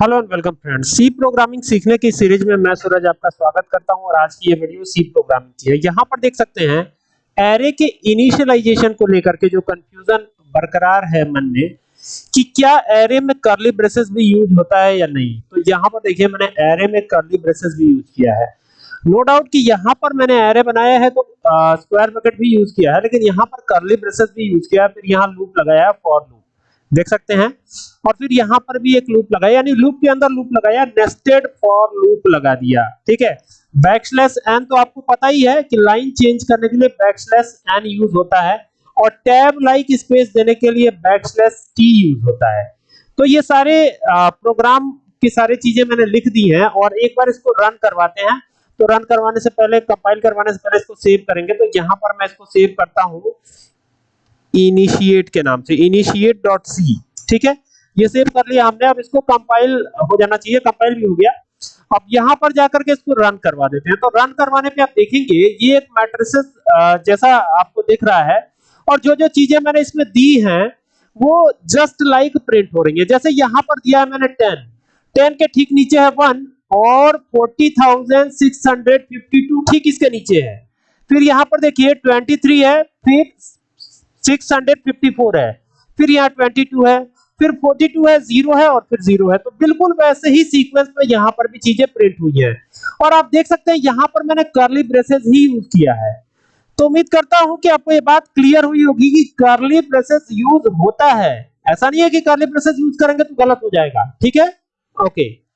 Hello and welcome friends. C programming सीखने की series में मैं सूरज आपका स्वागत करता हूँ और आज की ये वीडियो सी प्रोग्रामिंग की है। यहाँ पर देख सकते हैं एरे के इनिशियलाइजेशन को लेकर के जो कंफ्यूजन बरकरार है मन में, कि क्या एरे में कर्ली ब्रेसेस भी यूज़ होता है या नहीं। तो यहाँ पर देखिए, मैंने एरे में कर्ली ब्रेसेस भी यूज़ किया है। नो डाउट कि यहाँ पर मैंने एरे बनाया है तो स्क्वायर ब्रैकेट भी यूज़ किया है, लेकिन यहाँ पर कर्ली ब्रेसेस भी यूज़ किया है, फिर यहाँ लूप लगाया है फॉर लूप देख सकते हैं। और फिर यहाँ पर भी एक लूप लगाया, यानी लूप के अंदर लूप लगाया नेस्टेड फॉर लूप लगा दिया, ठीक है? बैकस्लैश एन तो आपको पता ही है कि लाइन चेंज करने के लिए बैकस्लैश एन यूज़ होता है, और टैब लाइक स्पेस देने के लिए बैकस्लैश टी यूज़ होता है। तो ये सारे प्रोग्राम की सारी चीज़ें मैंने लिख दी हैं, और एक बार इसको रन करवाते हैं। तो रन करवाने से पहले कंपाइल करवाने से पहले इसको सेव करेंगे। तो यहाँ पर मैं इसको सेव करता हूँ। इनिशिएट के नाम से, इनिशिएट डॉट सी, ठीक है? ये सेव कर लिया हमने, अब इसको कंपाइल हो जाना चाहिए कंपाइल भी हो गया। अब यहाँ पर जाकर के इसको रन करवा देते हैं। तो रन करवाने पे आप देखेंगे, ये एक मैट्रिसेस जैसा आपको दिख रहा है, और जो जो चीज़ें मैंने इसमें दी हैं, वो जस्ट लाइक प्रिंट हो रही है। जैसे यहाँ पर दिया है मैंने टेन टेन के ठीक नीचे है वन और 40652 ठीक इसके नीचे है। फिर यहाँ पर देखिए 23 है, फिर 654 है। फिर यहाँ 22 है, फिर 42 है, ज़ीरो है और फिर ज़ीरो है। तो बिल्कुल वैसे ही सीक्वेंस में यहाँ पर भी चीज़ें प्रिंट हुई है। और आप देख सकते हैं यहाँ पर मैंने कर्ली ब्रेसेस ही यूज़ किया है। तो उम्मीद करता हूँ कि आपको ये बात क्लियर हुई होगी कि कर्ली ब्रेसेस यूज़ होता है। ऐसा नहीं है कि कर्ली ब्रेसेस यूज़ करेंगे तो गलत हो जाएगा। ठीक है? ओके